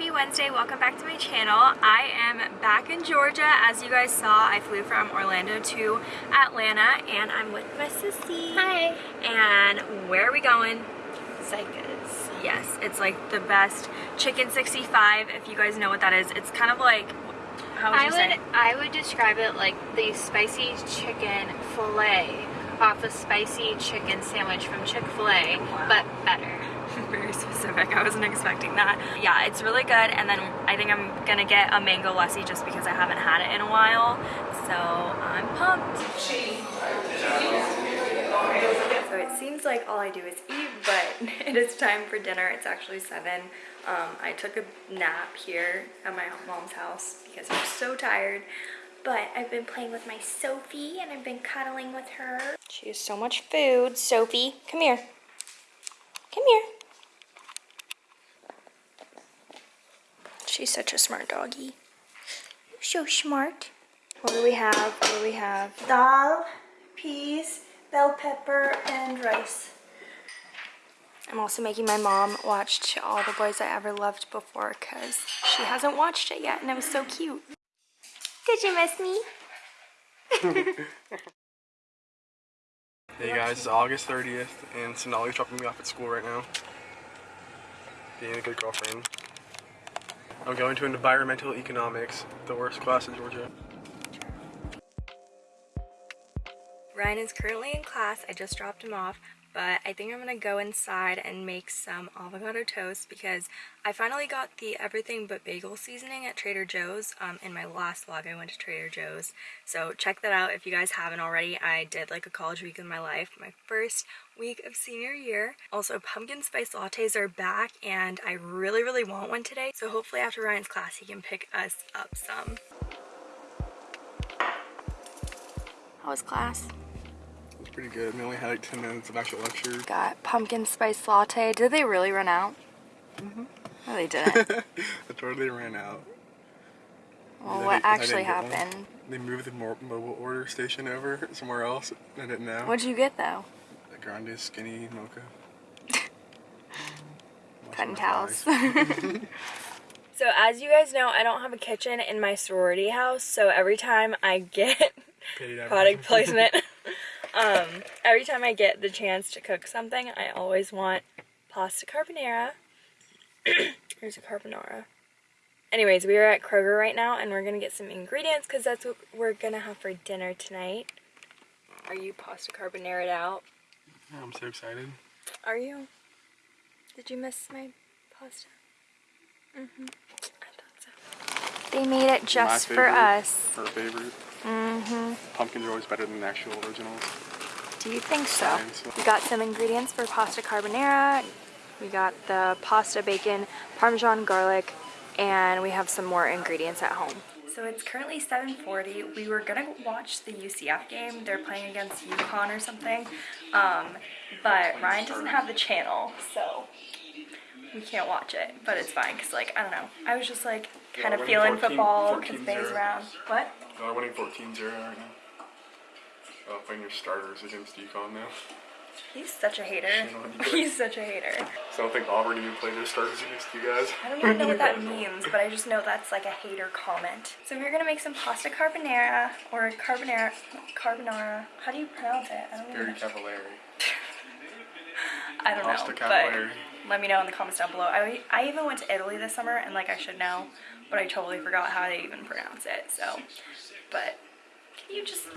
happy Wednesday. Welcome back to my channel. I am back in Georgia. As you guys saw, I flew from Orlando to Atlanta and I'm with my sissy. Hi. And where are we going? Zykas. Yes, it's like the best chicken 65 if you guys know what that is. It's kind of like how would I you would say? I would describe it like the spicy chicken fillet off a spicy chicken sandwich from Chick-fil-A, Wow. but better. Very specific. I wasn't expecting that. Yeah, it's really good. And then I think I'm gonna get a mango lassi just because I haven't had it in a while. So I'm pumped. So it seems like all I do is eat, but it is time for dinner. It's actually seven. Um, I took a nap here at my mom's house because I'm so tired. But I've been playing with my Sophie and I've been cuddling with her. She has so much food. Sophie, come here. Come here. She's such a smart doggy. You're so smart. What do we have? What do we have? dal, peas, bell pepper, and rice. I'm also making my mom watch All the Boys I Ever Loved Before because she hasn't watched it yet and it was so cute. Did you miss me? Hey guys, it's August 30th, and Sonali's dropping me off at school right now. Being a good girlfriend. I'm going to environmental economics, the worst class in Georgia. Ryan is currently in class. I just dropped him off, but I think I'm gonna go inside and make some avocado toast because I finally got the everything but bagel seasoning at Trader Joe's. Um, in my last vlog, I went to Trader Joe's, so check that out if you guys haven't already. I did like a college week in my life, my first week of senior year. Also, pumpkin spice lattes are back, and I really, really want one today. So hopefully after Ryan's class, he can pick us up some. How was class? It's pretty good. We only had like 10 minutes of actual lecture. got pumpkin spice latte. Did they really run out? Mm-hmm. No, they didn't. I totally ran out. well, They what actually didn't one. happened? They moved the mo mobile order station over somewhere else. I didn't know. What'd you get though? A grande skinny mocha. Wash Cotton towels. So as you guys know, I don't have a kitchen in my sorority house. So every time I get Paid product placement, um, every time I get the chance to cook something, I always want pasta carbonara. Here's a carbonara. Anyways, we are at Kroger right now and we're gonna get some ingredients because that's what we're gonna have for dinner tonight. Are you pasta carbonara out? Yeah, I'm so excited. Are you? Did you miss my pasta? Mm-hmm. I thought so. They made it just My for us. Her favorite. Mm-hmm. Pumpkins are always better than the actual originals. Do you think so? Fine, so- We got some ingredients for pasta carbonara. We got the pasta bacon, parmesan garlic, and we have some more ingredients at home. So it's currently 7.40. We were gonna watch the UCF game. They're playing against UConn or something. Um, but Ryan doesn't have the channel, so we can't watch it. But it's fine, because like, I don't know. I was just like kind of feeling 14 football because 14-0. Bay's around. What? They're winning 14-0 right now. Uh, playing your starters against UConn now. He's such a hater. Shit on you. He's such a hater. So I don't think Auburn even played their starters against you guys. I don't even know what that means, but I just know that's like a hater comment. So we're gonna make some pasta carbonara or carbonara, carbonara. How do you pronounce it? I don't Very know. Cavallari. I don't Pasta know, Pasta cavallari. Let me know in the comments down below. I, I even went to Italy this summer and like I should know, but I totally forgot how they even pronounce it. So, but can you just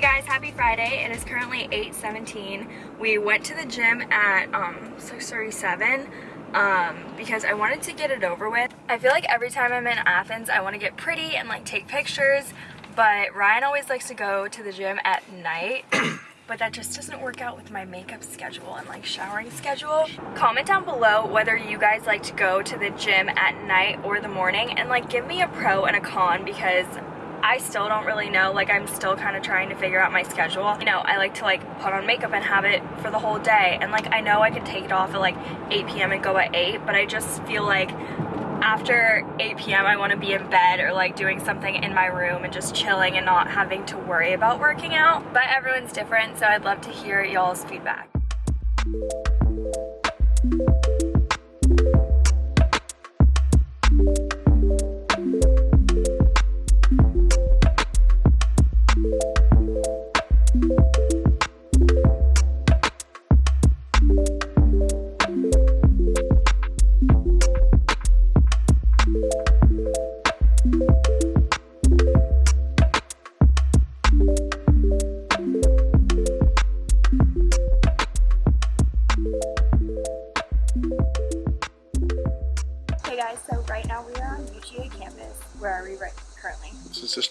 guys, happy Friday. It is currently 8.17. We went to the gym at um, 6.37 um, because I wanted to get it over with. I feel like every time I'm in Athens, I want to get pretty and like take pictures, but Ryan always likes to go to the gym at night. but that just doesn't work out with my makeup schedule and like showering schedule. Comment down below whether you guys like to go to the gym at night or the morning and like give me a pro and a con because I still don't really know. Like I'm still kind of trying to figure out my schedule. You know, I like to like put on makeup and have it for the whole day. And like I know I can take it off at like 8 p.m. and go at 8, but I just feel like after 8 p.m. I want to be in bed or like doing something in my room and just chilling and not having to worry about working out. But everyone's different, so I'd love to hear y'all's feedback.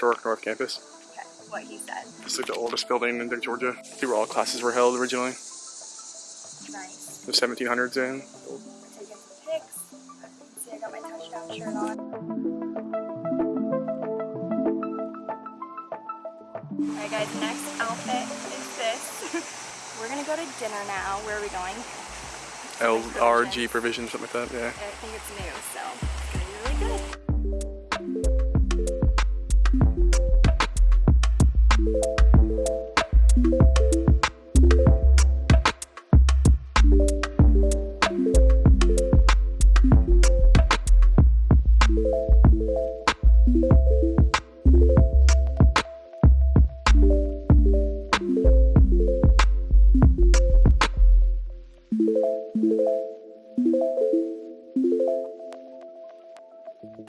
Historic North Campus. Okay, what he said. It's like the oldest building in Georgia. See where all classes were held originally. Nice. The 1700s in. We're taking some pics. See, I got my touchdown shirt on. Alright guys, next outfit is this. We're gonna go to dinner now. Where are we going? LRG provision, something like that, yeah. I think it's new, so it's gonna be really good.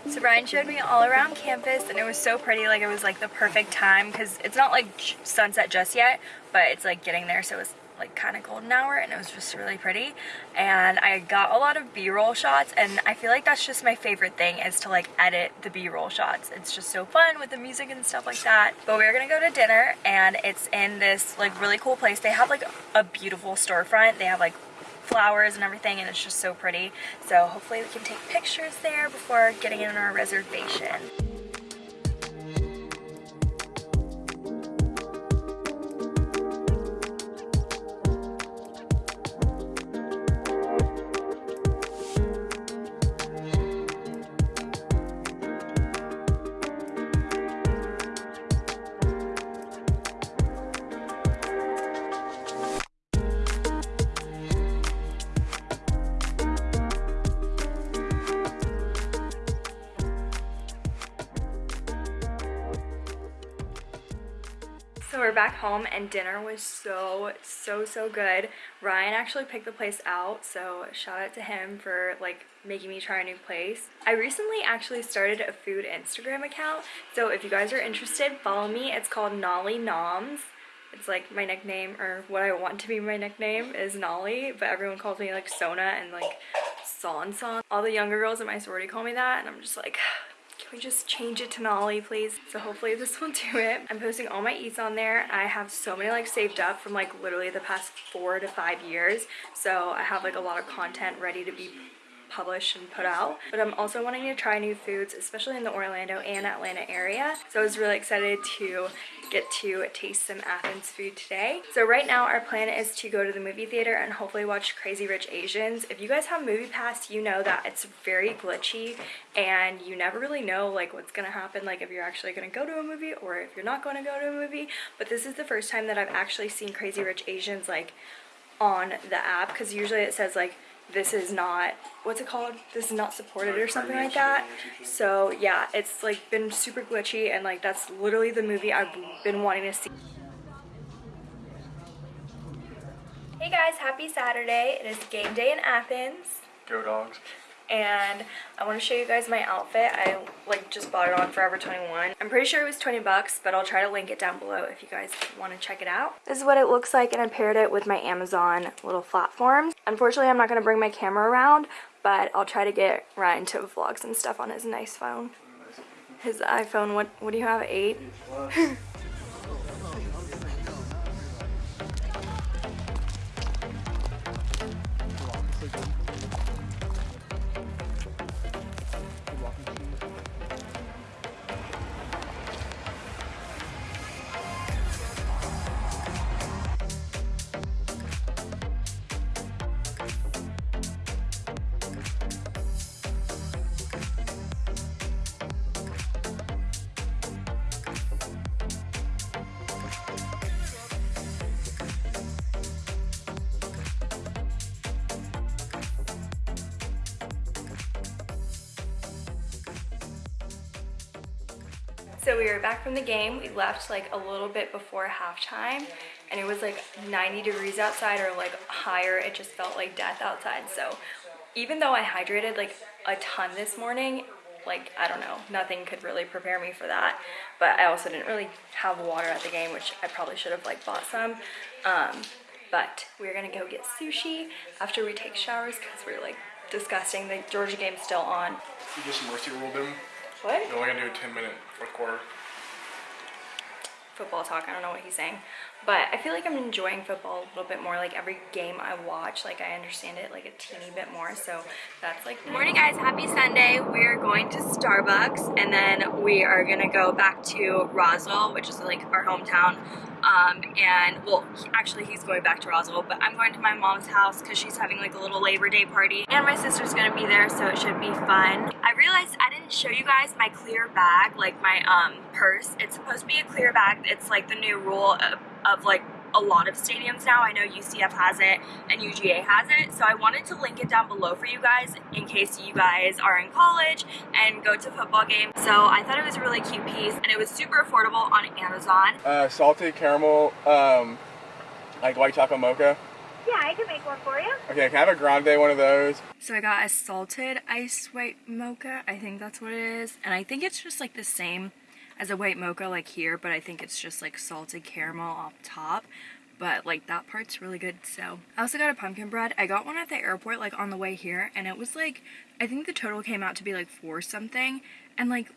So Brian showed me all around campus and it was so pretty, like it was like the perfect time because it's not like sunset just yet, but it's like getting there so it's like kind of golden hour and it was just really pretty. And I got a lot of b-roll shots and I feel like that's just my favorite thing is to like edit the b-roll shots. It's just so fun with the music and stuff like that. But we're gonna go to dinner and it's in this like really cool place. They have like a beautiful storefront. They have like flowers and everything and it's just so pretty. So hopefully we can take pictures there before getting in our reservation back home and dinner was so, so, so good. Ryan actually picked the place out, so shout out to him for like making me try a new place. I recently actually started a food Instagram account, so if you guys are interested, follow me. It's called Nolly Noms. It's like my nickname, or what I want to be my nickname is Nolly, but everyone calls me like Sona and like Son Son. All the younger girls in my sorority call me that, and I'm just like, can we just change it to Nolly, please? So hopefully this will do it. I'm posting all my eats on there. I have so many like saved up from like literally the past four to five years. So I have like a lot of content ready to be published and put out. But I'm also wanting to try new foods, especially in the Orlando and Atlanta area. So I was really excited to get to taste some Athens food today. So right now our plan is to go to the movie theater and hopefully watch Crazy Rich Asians. If you guys have Movie Pass, you know that it's very glitchy and you never really know like what's gonna happen, like if you're actually gonna go to a movie or if you're not gonna go to a movie. But this is the first time that I've actually seen Crazy Rich Asians like on the app because usually it says like this is not what's it called? This is not supported or something like that. so yeah it's like been super glitchy and like that's literally the movie i've been wanting to see. Hey guys. Happy saturday. It is game day in athens. Go dogs. And I want to show you guys my outfit. I like just bought it on Forever 21. I'm pretty sure it was 20 bucks, but I'll try to link it down below if you guys want to check it out. This is what it looks like and I paired it with my Amazon little platforms. Unfortunately, I'm not going to bring my camera around, but I'll try to get Ryan to vlog some stuff on his nice phone. His iPhone, what, what do you have, 8? So we were back from the game. We left like a little bit before halftime and it was like 90 degrees outside or like higher. It just felt like death outside. So even though I hydrated like a ton this morning, like I don't know, nothing could really prepare me for that. But I also didn't really have water at the game, which I probably should have like bought some. Um, but we're gonna go get sushi after we take showers because we're like disgusting. The Georgia game's still on. You just mercy ruled him. What? You're only gonna do a 10 minute fourth quarter. football talk. I don't know what he's saying. But I feel like I'm enjoying football a little bit more. Like every game I watch, like I understand it like a teeny bit more. So that's like morning guys, happy Sunday. We're going to Starbucks and then we are gonna go back to Roswell, which is like our hometown. Um, and well, actually he's going back to Roswell, but I'm going to my mom's house because she's having like a little Labor Day party. And my sister's gonna be there, so it should be fun. I realized I didn't show you guys my clear bag, like my um, purse. It's supposed to be a clear bag. It's like the new rule of, of like a lot of stadiums now. I know UCF has it and UGA has it. So I wanted to link it down below for you guys in case you guys are in college and go to football games. So I thought it was a really cute piece and it was super affordable on Amazon. Uh, salted caramel, um, like white chocolate mocha. Yeah, I can make one for you. Okay, can I have a grande one of those? So I got a salted ice white mocha. I think that's what it is. And I think it's just like the same as a white mocha like here, but I think it's just like salted caramel off top. But like that part's really good. So I also got a pumpkin bread. I got one at the airport like on the way here and it was like, I think the total came out to be like four something. And like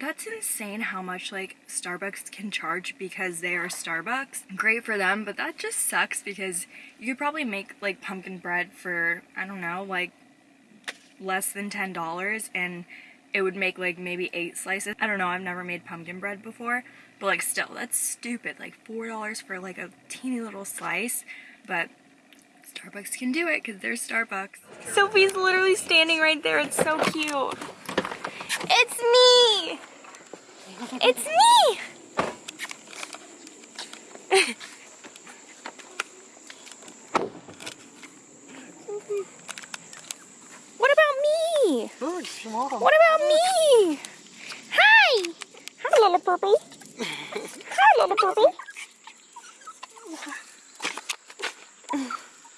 that's insane how much like Starbucks can charge because they are Starbucks. Great for them, but that just sucks because you could probably make like pumpkin bread for I don't know, like less than $10 and it would make like maybe 8 slices. I don't know, I've never made pumpkin bread before, but like still that's stupid. Like $4 for like a teeny little slice, but Starbucks can do it because they're Starbucks. Sophie's literally standing right there. It's so cute. It's me! It's me! what about me? What about me? Hi! Hi, little purple. Hi, little purple.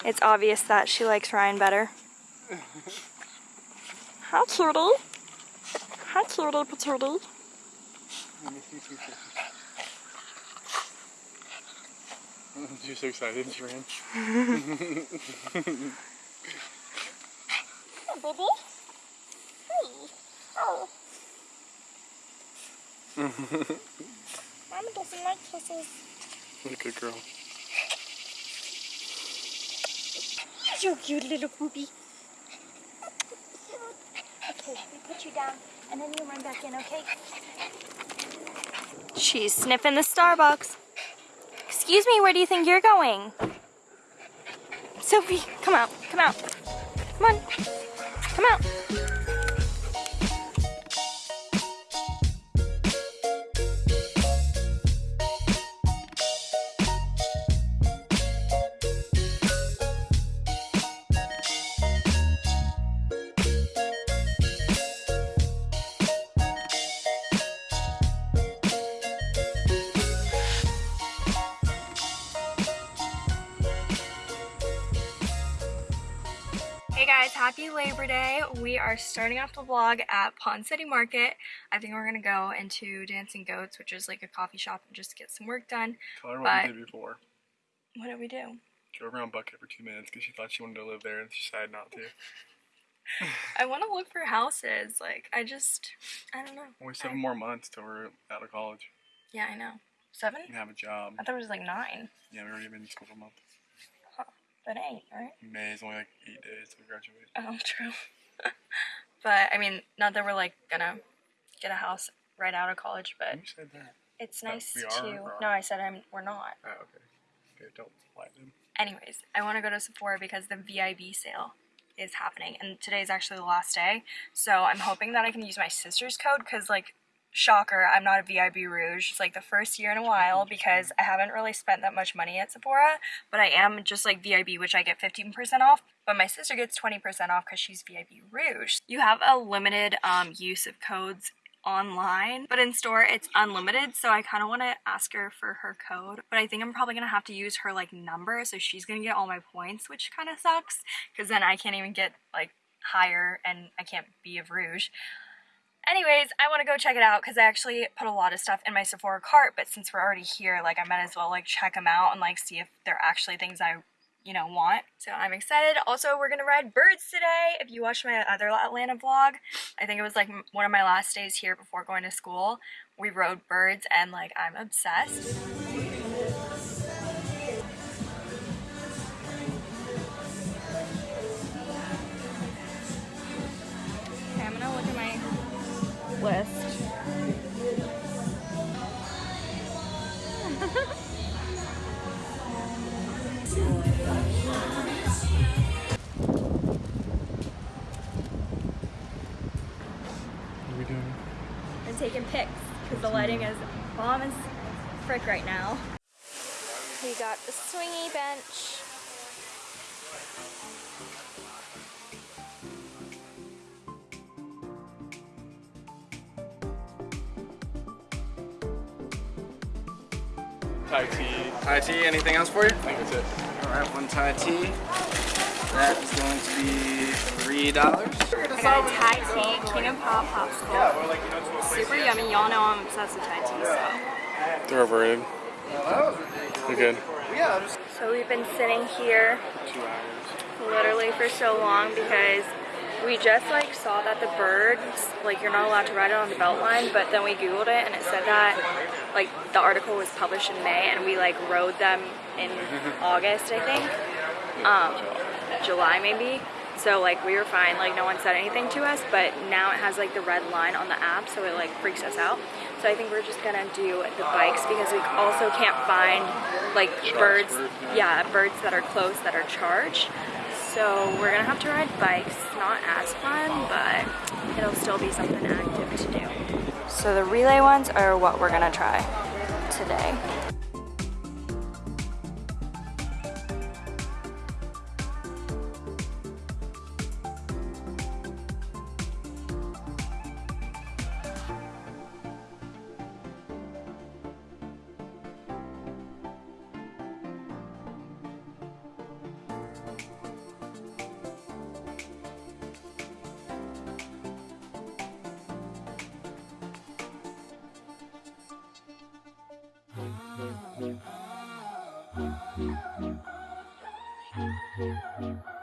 It's obvious that she likes Ryan better. Hi, cutie. Hi, cutie patootie. You're so excited, she ran. Baby? Hey. Oh. Mama doesn't like kisses. What a good girl. You're cute little poopy. Okay, we put you down and then you run back in, okay? She's sniffing the Starbucks. Excuse me, where do you think you're going? Sophie, come out, come out. Come on, come out. Happy Labor Day. We are starting off the vlog at Ponce City Market. I think we're gonna go into Dancing Goats, which is like a coffee shop, and just get some work done. Tell her what But- we did before. What did we do? Drove around Buckhead for two minutes because she thought she wanted to live there and she decided not to. I want to look for houses. Like, I just, I don't know. Only seven more months till we're out of college Yeah, I know. Seven? and have a job. I thought it was like nine. Yeah, we already been in school for a month. But it ain't, right? May is only like eight days we graduate. Oh, true. but I mean, not that we're like gonna get a house right out of college, but Who said that? it's nice to. No. I said I'm. We're not. Oh, okay. Okay, don't lie to them. Anyways, I want to go to Sephora because the VIB sale is happening, and today is actually the last day. So I'm hoping that I can use my sister's code because, like, shocker, I'm not a VIB Rouge. It's like the first year in a while because I haven't really spent that much money at Sephora, but I am just like VIB, which I get 15% off. But my sister gets 20% off because she's VIB Rouge. You have a limited um, use of codes online, but in store it's unlimited. So I kind of want to ask her for her code, but I think I'm probably gonna have to use her like number, so she's gonna get all my points, which kind of sucks because then I can't even get like higher and I can't be of Rouge. Anyways, I want to go check it out because I actually put a lot of stuff in my Sephora cart, but since we're already here, like I might as well like check them out and like see if they're actually things I you know, want. So I'm excited. Also, we're gonna ride birds today. If you watched my other Atlanta vlog, I think it was like one of my last days here before going to school. We rode birds and like I'm obsessed. List. What are we doing? and taking pics because the lighting is bomb as frick right now. We got the swingy bench. Thai tea. Thai tea, anything else for you? I think that's it. Alright, one Thai tea. That is going to be three dollars. I got a Thai tea, king of pop popsicle. Super yummy. Y'all know I'm obsessed with Thai tea, so. They're overrated. They're good. So we've been sitting here Two hours. literally for so long because we just like saw that the birds like you're not allowed to ride it on the belt line but then we googled it and it said that like the article was published in May and we like rode them in August I think. Um July maybe. So like we were fine. Like no one said anything to us but now it has like the red line on the app so it like freaks us out. So I think we're just gonna do the bikes because we also can't find like birds yeah birds that are close that are charged so we're gonna have to ride bikes. Not as fun, but it'll still be something active to do. So the relay ones are what we're gonna try today. You.